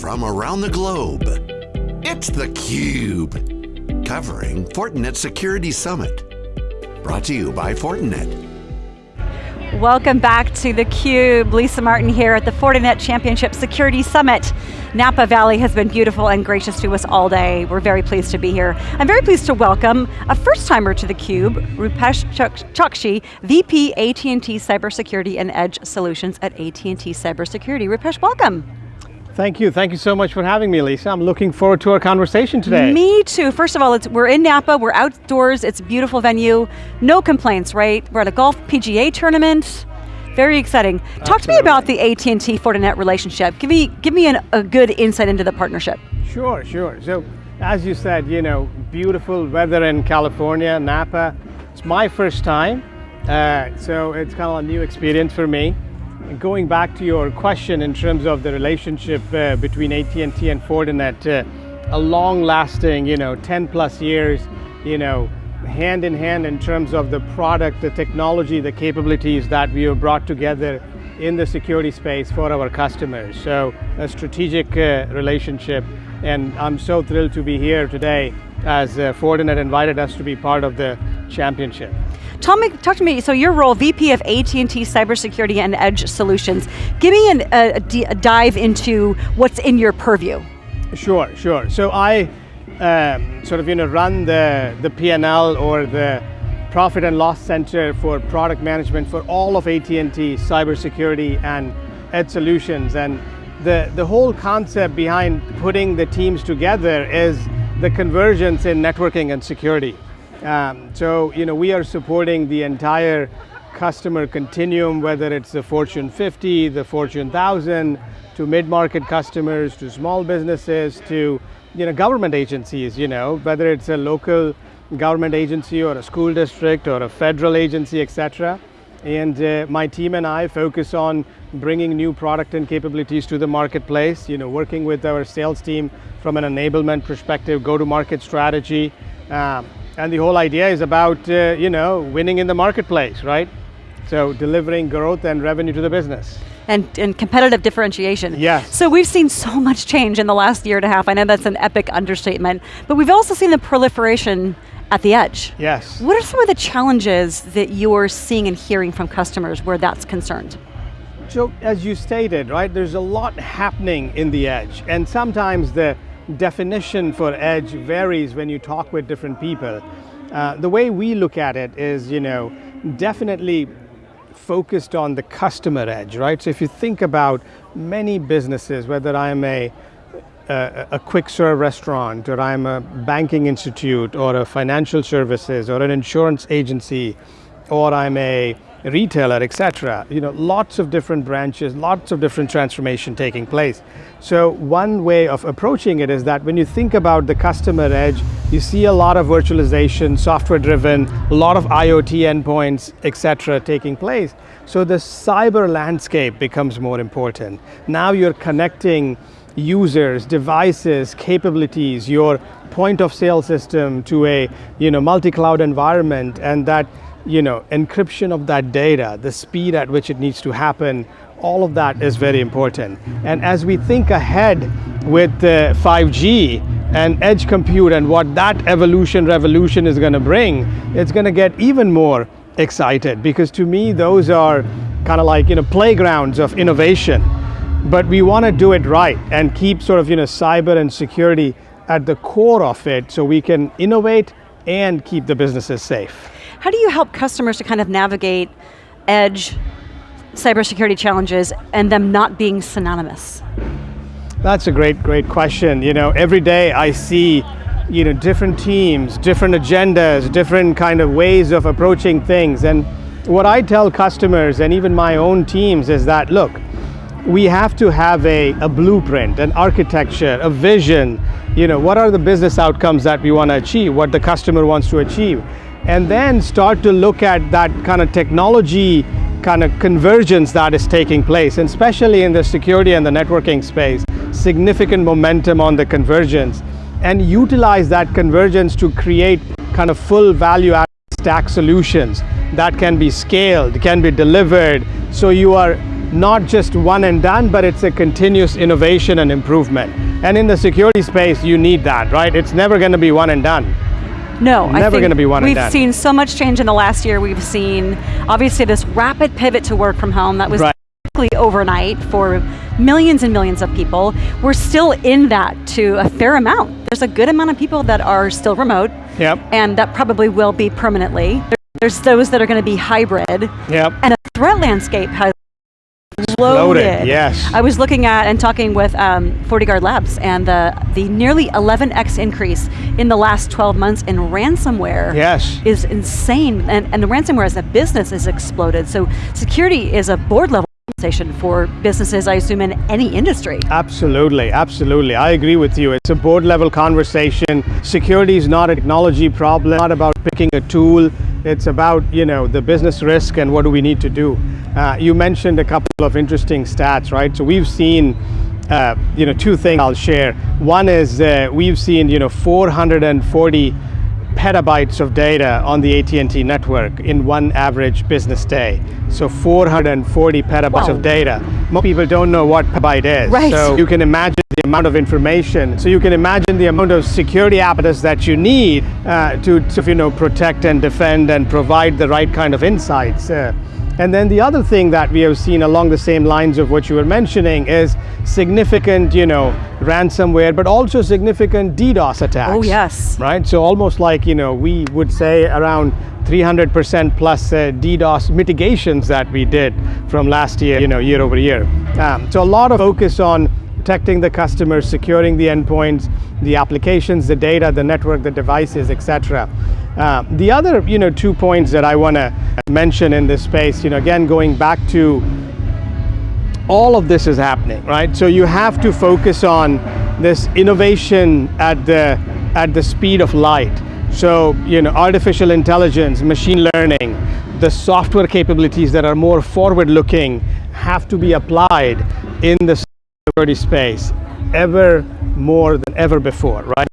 from around the globe. It's theCUBE, covering Fortinet Security Summit. Brought to you by Fortinet. Welcome back to theCUBE. Lisa Martin here at the Fortinet Championship Security Summit. Napa Valley has been beautiful and gracious to us all day. We're very pleased to be here. I'm very pleased to welcome a first timer to theCUBE, Rupesh Chokshi, VP AT&T Cybersecurity and Edge Solutions at AT&T Cybersecurity. Rupesh, welcome. Thank you, thank you so much for having me, Lisa. I'm looking forward to our conversation today. Me too. First of all, we're in Napa, we're outdoors, it's a beautiful venue. No complaints, right? We're at a golf PGA tournament. Very exciting. Absolutely. Talk to me about the AT&T Fortinet relationship. Give me, give me an, a good insight into the partnership. Sure, sure. So, as you said, you know, beautiful weather in California, Napa. It's my first time, uh, so it's kind of a new experience for me going back to your question in terms of the relationship uh, between AT&T and Fortinet, uh, a long-lasting, you know, 10 plus years, you know, hand in hand in terms of the product, the technology, the capabilities that we have brought together in the security space for our customers. So a strategic uh, relationship, and I'm so thrilled to be here today as uh, Fortinet invited us to be part of the championship. Tell me, talk to me, so your role, VP of AT&T Cybersecurity and Edge Solutions. Give me an, a, a, dive into what's in your purview. Sure, sure. So I um, sort of you know, run the, the P&L or the profit and loss center for product management for all of AT&T cybersecurity and edge solutions. And the, the whole concept behind putting the teams together is the convergence in networking and security. Um, so, you know, we are supporting the entire customer continuum, whether it's the Fortune 50, the Fortune 1000, to mid-market customers, to small businesses, to you know, government agencies, you know, whether it's a local government agency or a school district or a federal agency, etc. And uh, my team and I focus on bringing new product and capabilities to the marketplace, you know, working with our sales team from an enablement perspective, go-to-market strategy, um, and the whole idea is about, uh, you know, winning in the marketplace, right? So delivering growth and revenue to the business. And, and competitive differentiation. Yes. So we've seen so much change in the last year and a half. I know that's an epic understatement, but we've also seen the proliferation at the edge. Yes. What are some of the challenges that you're seeing and hearing from customers where that's concerned? So as you stated, right, there's a lot happening in the edge and sometimes the definition for edge varies when you talk with different people. Uh, the way we look at it is, you know, definitely focused on the customer edge, right? So if you think about many businesses, whether I'm a, a, a quick serve restaurant, or I'm a banking institute, or a financial services, or an insurance agency, or I'm a retailer, etc. You know, lots of different branches, lots of different transformation taking place. So one way of approaching it is that when you think about the customer edge, you see a lot of virtualization, software driven, a lot of IoT endpoints, etc. taking place. So the cyber landscape becomes more important. Now you're connecting users, devices, capabilities, your point of sale system to a you know, multi-cloud environment and that you know, encryption of that data, the speed at which it needs to happen, all of that is very important. And as we think ahead with uh, 5G and edge compute and what that evolution revolution is going to bring, it's going to get even more excited because to me those are kind of like you know playgrounds of innovation. But we want to do it right and keep sort of you know cyber and security at the core of it so we can innovate and keep the businesses safe. How do you help customers to kind of navigate edge cybersecurity challenges and them not being synonymous? That's a great, great question. You know, every day I see you know, different teams, different agendas, different kind of ways of approaching things. And what I tell customers and even my own teams is that, look, we have to have a, a blueprint, an architecture, a vision. You know, what are the business outcomes that we want to achieve, what the customer wants to achieve and then start to look at that kind of technology kind of convergence that is taking place, and especially in the security and the networking space, significant momentum on the convergence, and utilize that convergence to create kind of full value added stack solutions that can be scaled, can be delivered, so you are not just one and done, but it's a continuous innovation and improvement. And in the security space, you need that, right? It's never going to be one and done. No, I Never think gonna be one We've done. seen so much change in the last year. We've seen obviously this rapid pivot to work from home that was Right. basically overnight for millions and millions of people. We're still in that to a fair amount. There's a good amount of people that are still remote, Yep. and that probably will be permanently. There's those that are going to be hybrid, Yep. and the threat landscape has exploded. Loaded, yes. I was looking at and talking with um, FortiGuard Labs, and the the nearly 11x increase in the last 12 months in ransomware Yes. is insane, and, and the ransomware as a business has exploded. So security is a board level conversation for businesses, I assume, in any industry. Absolutely, absolutely. I agree with you. It's a board level conversation. Security is not a technology problem, not about picking a tool. It's about, you know, the business risk and what do we need to do. Uh, you mentioned a couple of interesting stats, right? So we've seen, uh, you know, two things I'll share. One is uh, we've seen, you know, 440 petabytes of data on the AT&T network in one average business day. So 440 petabytes Wow. of data. Most people don't know what petabyte is. Right. So you can imagine the amount of information. So you can imagine the amount of security apparatus that you need uh, to, to, you know, protect and defend and provide the right kind of insights. Uh, and then the other thing that we have seen along the same lines of what you were mentioning is significant, you know, ransomware, but also significant DDoS attacks. Oh, yes. Right. So almost like you know, we would say around 300% plus uh, DDoS mitigations that we did from last year, you know, year over year. Um, so a lot of focus on protecting the customers, securing the endpoints, the applications, the data, the network, the devices, etc. Uh, the other, you know, two points that I want to mention in this space, you know, again going back to all of this is happening, right? So you have to focus on this innovation at the at the speed of light. So you know, artificial intelligence, machine learning, the software capabilities that are more forward-looking have to be applied in the security space ever more than ever before, right?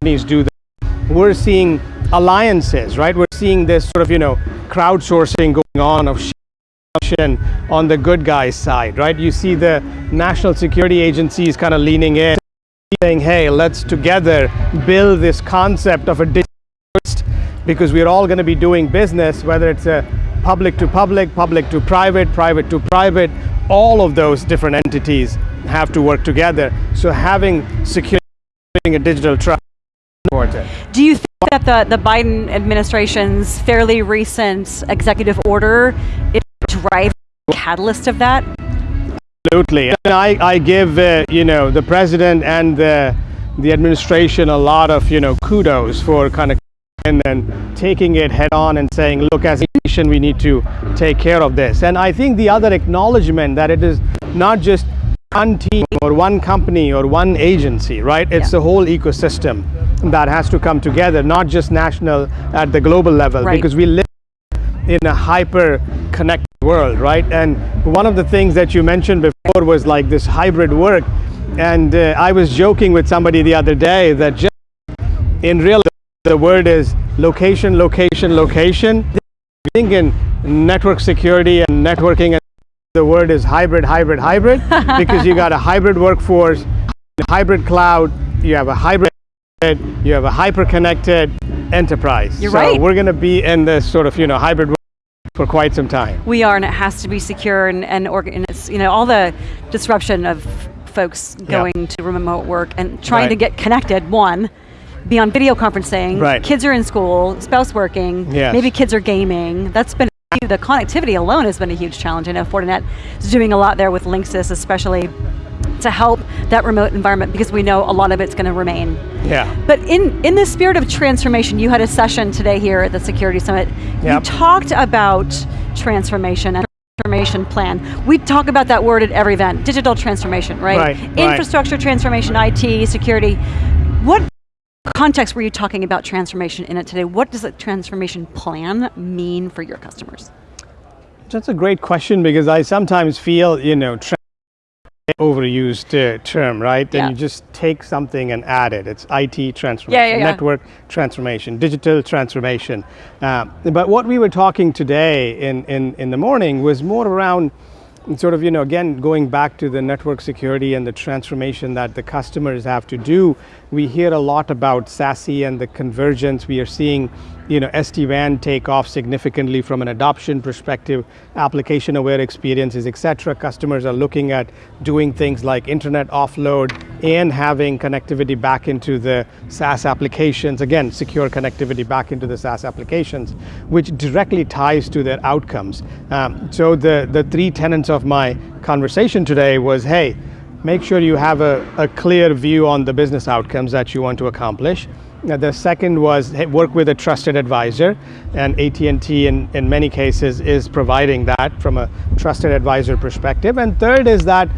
Companies do that. We're seeing alliances, right? We're seeing this sort of you know crowdsourcing going on of on the good guys side, right? You see the national security agencies kind of leaning in, saying, hey, let's together build this concept of a digital because we're all going to be doing business, whether it's a public to public, public to private, private to private, all of those different entities have to work together. So having security, a digital trust. Do you think that the, the Biden administration's fairly recent executive order is driving the catalyst of that? Absolutely. And I, I give, uh, you know, the president and the, the administration a lot of, you know, kudos for kind of and then taking it head on and saying, look, as a nation, we need to take care of this. And I think the other acknowledgement that it is not just one team or one company or one agency, right? It's Yeah. the whole ecosystem that has to come together, not just national at the global level, Right. because we live in a hyper connected world, right? And one of the things that you mentioned before was like this hybrid work. And uh, I was joking with somebody the other day that just in real the word is location, location, location. I think in network security and networking, the word is hybrid, hybrid, hybrid, because you got a hybrid workforce, hybrid cloud, you have a hybrid, you have a hyper-connected enterprise. You're so right. we're going to be in this sort of you know hybrid for quite some time. We are, and it has to be secure and, and, and it's, you know, all the disruption of folks going to remote work and trying to get connected, one, be on video conferencing, Right. kids are in school, spouse working, Yes. maybe kids are gaming. That's been, the connectivity alone has been a huge challenge. I know Fortinet is doing a lot there with Linksys, especially to help that remote environment because we know a lot of it's going to remain. Yeah. But in, in the spirit of transformation, you had a session today here at the Security Summit. You talked about transformation and transformation plan. We talk about that word at every event, digital transformation, right? Right, right. Infrastructure transformation, IT, security. What context were you talking about transformation in it today? What does a transformation plan mean for your customers? That's a great question because I sometimes feel, you know, overused uh, term, right? Yeah. And you just take something and add it. It's IT transformation, Yeah, yeah, network transformation, digital transformation. Uh, but what we were talking today in, in, in the morning was more around sort of, you know, again, going back to the network security and the transformation that the customers have to do, we hear a lot about SASE and the convergence. We are seeing, you know, SD-WAN take off significantly from an adoption perspective, application aware experiences, et cetera. Customers are looking at doing things like internet offload and having connectivity back into the SaaS applications. Again, secure connectivity back into the SaaS applications, which directly ties to their outcomes. Um, so the, the three tenets of my conversation today was, hey, make sure you have a, a clear view on the business outcomes that you want to accomplish. Now, the second was hey, work with a trusted advisor, and AT&T in, in many cases is providing that from a trusted advisor perspective. And third is that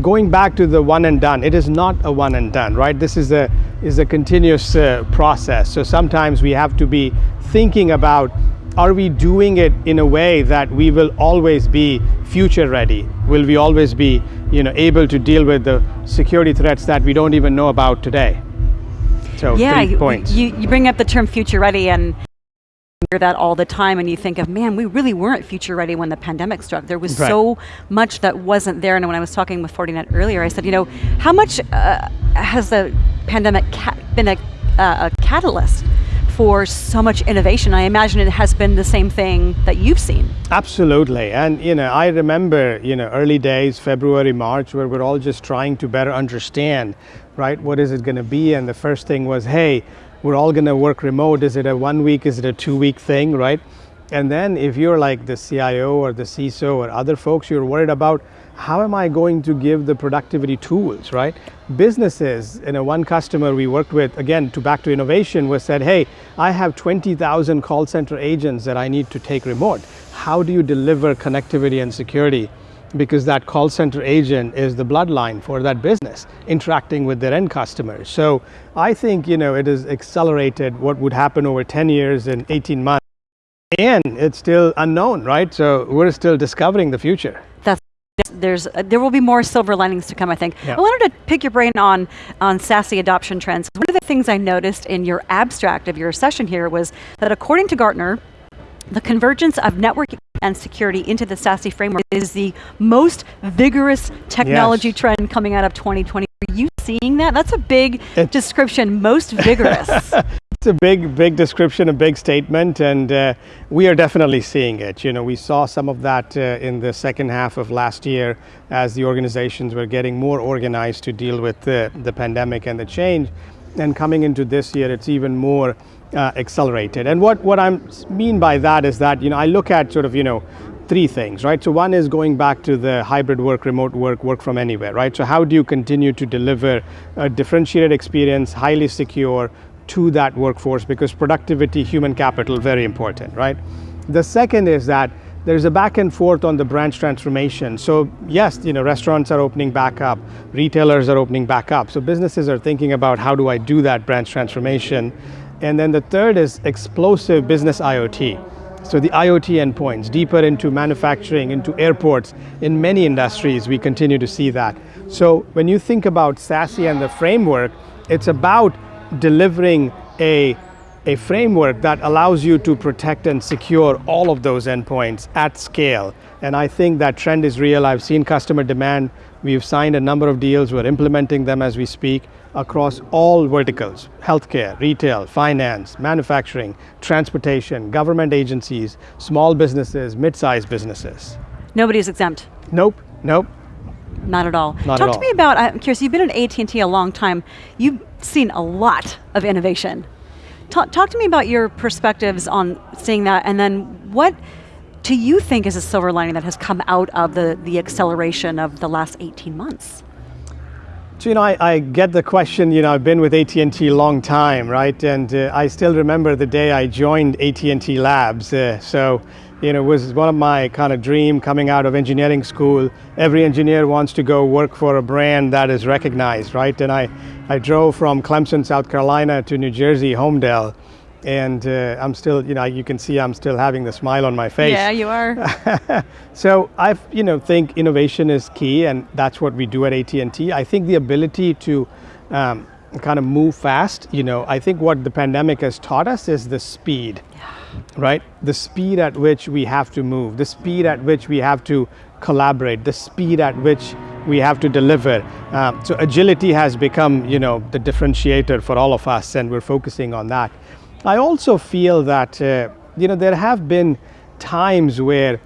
going back to the one and done, it is not a one and done, right? This is a, is a continuous uh, process. So sometimes we have to be thinking about are we doing it in a way that we will always be future ready? Will we always be you know, able to deal with the security threats that we don't even know about today? So yeah. You, you bring up the term future ready and hear that all the time and you think of, man, we really weren't future ready when the pandemic struck. There was Right. so much that wasn't there. And when I was talking with Fortinet earlier, I said, you know, how much uh, has the pandemic been a, uh, a catalyst for so much innovation? I imagine it has been the same thing that you've seen. Absolutely, and you know, I remember you know early days, February, March, where we're all just trying to better understand, right? What is it going to be? And the first thing was, hey, we're all going to work remote. Is it a one week? Is it a two week thing, right? And then if you're like the CIO or the CISO or other folks, you're worried about how am I going to give the productivity tools, right? Businesses, you know, one customer we worked with, again, to back to innovation, was said, hey, I have 20,000 call center agents that I need to take remote. How do you deliver connectivity and security? Because that call center agent is the bloodline for that business, interacting with their end customers. So I think, you know, it has accelerated what would happen over 10 years and 18 months. And it's still unknown, right? So we're still discovering the future. That's there's uh, there will be more silver linings to come. I think. Yeah. I wanted to pick your brain on on SASE adoption trends. One of the things I noticed in your abstract of your session here was that according to Gartner, the convergence of networking and security into the SASE framework is the most vigorous technology Yes. trend coming out of 2020. Are you seeing that? That's a big It- description. Most vigorous. It's a big, big description, a big statement, and uh, we are definitely seeing it. You know, we saw some of that uh, in the second half of last year as the organizations were getting more organized to deal with the, the pandemic and the change. And coming into this year, it's even more uh, accelerated. And what, what I mean by that is that, you know, I look at sort of, you know, three things, right? So one is going back to the hybrid work, remote work, work from anywhere, right? So how do you continue to deliver a differentiated experience, highly secure, to that workforce because productivity, human capital, very important, right? The second is that there's a back and forth on the branch transformation. So yes, you know, restaurants are opening back up, retailers are opening back up. So businesses are thinking about how do I do that branch transformation? And then the third is explosive business IoT. So the IoT endpoints, deeper into manufacturing, into airports, in many industries, we continue to see that. So when you think about SASE and the framework, it's about delivering a, a framework that allows you to protect and secure all of those endpoints at scale. And I think that trend is real. I've seen customer demand. We've signed a number of deals. We're implementing them as we speak across all verticals, healthcare, retail, finance, manufacturing, transportation, government agencies, small businesses, mid-sized businesses. Nobody's exempt. Nope, nope. Not at all. Not Talk at to all. me about. I'm curious. You've been at AT and T a long time. You've seen a lot of innovation. Talk, talk to me about your perspectives on seeing that, and then what do you think is a silver lining that has come out of the the acceleration of the last 18 months? So, you know, I, I get the question, you know, I've been with AT&T a long time, right? And uh, I still remember the day I joined AT&T Labs. Uh, so, you know, it was one of my kind of dream coming out of engineering school. Every engineer wants to go work for a brand that is recognized, right? And I, I drove from Clemson, South Carolina to New Jersey, Holmdel. And uh, I'm still, you know, you can see I'm still having the smile on my face. Yeah, you are. So I, you know, think innovation is key, and that's what we do at AT&T. I think the ability to um, kind of move fast. You know, I think what the pandemic has taught us is the speed, right? The speed at which we have to move, the speed at which we have to collaborate, the speed at which we have to deliver. Um, so agility has become, you know, the differentiator for all of us, and we're focusing on that. I also feel that, uh, you know, there have been times where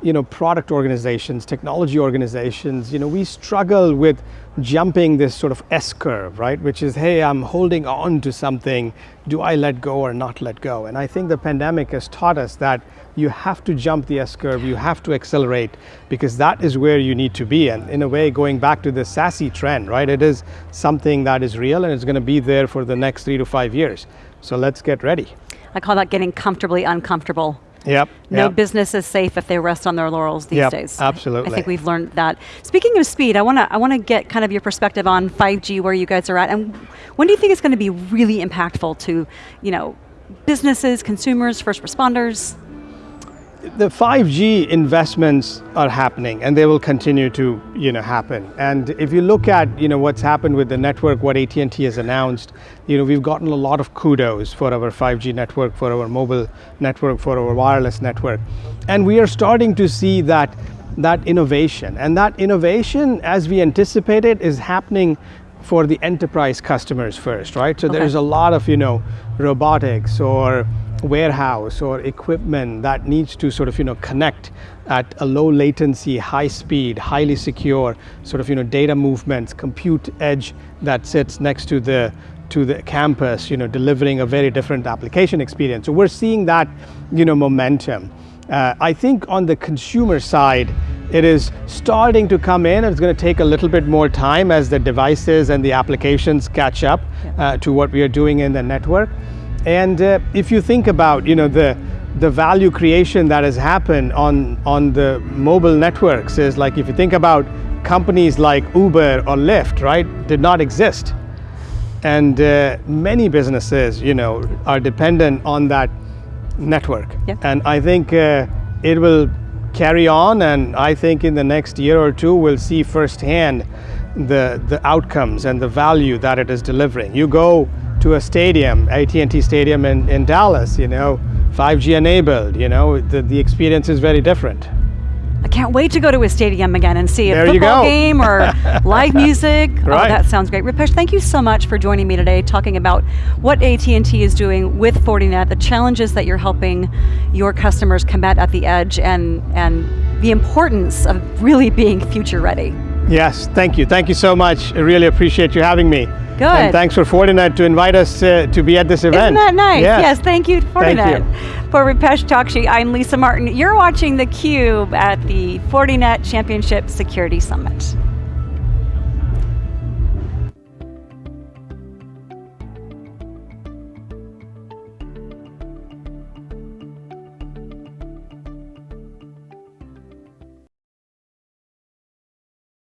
you know, product organizations, technology organizations, you know, we struggle with jumping this sort of S curve, right? Which is, hey, I'm holding on to something. Do I let go or not let go? And I think the pandemic has taught us that you have to jump the S curve, you have to accelerate because that is where you need to be. And in a way, going back to the SASE trend, right? It is something that is real and it's going to be there for the next three to five years. So let's get ready. I call that getting comfortably uncomfortable. Yep. No yep. business is safe if they rest on their laurels these yep, days. Absolutely. I think we've learned that. Speaking of speed, I want to I want to get kind of your perspective on 5G, where you guys are at, and when do you think it's going to be really impactful to, you know, businesses, consumers, first responders? The 5G investments are happening and they will continue to you know happen. And if you look at you know what's happened with the network what AT&T has announced you know we've gotten a lot of kudos for our 5G network for our mobile network for our wireless network. And we are starting to see that that innovation. And that innovation as we anticipated is happening for the enterprise customers first right? So okay. there's a lot of you know robotics or warehouse or equipment that needs to sort of you know connect at a low latency, high speed, highly secure sort of you know data movements, compute edge that sits next to the to the campus, you know, delivering a very different application experience. So we're seeing that, you know, momentum. Uh, I think on the consumer side, it is starting to come in. It's going to take a little bit more time as the devices and the applications catch up uh, to what we are doing in the network. And uh, if you think about, you know, the the value creation that has happened on on the mobile networks is like if you think about companies like Uber or Lyft, right, did not exist, and uh, many businesses, you know, are dependent on that network. Yeah. And I think uh, it will carry on, and I think in the next year or two we'll see firsthand the the outcomes and the value that it is delivering. You go to a stadium, AT&T Stadium in, in Dallas, you know, 5G enabled, you know, the, the experience is very different. I can't wait to go to a stadium again and see a there football game or live music. Oh, right. Oh, that sounds great. Rupesh, thank you so much for joining me today, talking about what AT&T is doing with Fortinet, the challenges that you're helping your customers combat at the edge, and and the importance of really being future ready. Yes, thank you. Thank you so much. I really appreciate you having me. Good. And thanks for Fortinet to invite us uh, to be at this event. Isn't that nice? Yes, yes thank you, Fortinet. Thank you. For Rupesh Chokshi, I'm Lisa Martin. You're watching theCUBE at the Fortinet Championship Security Summit.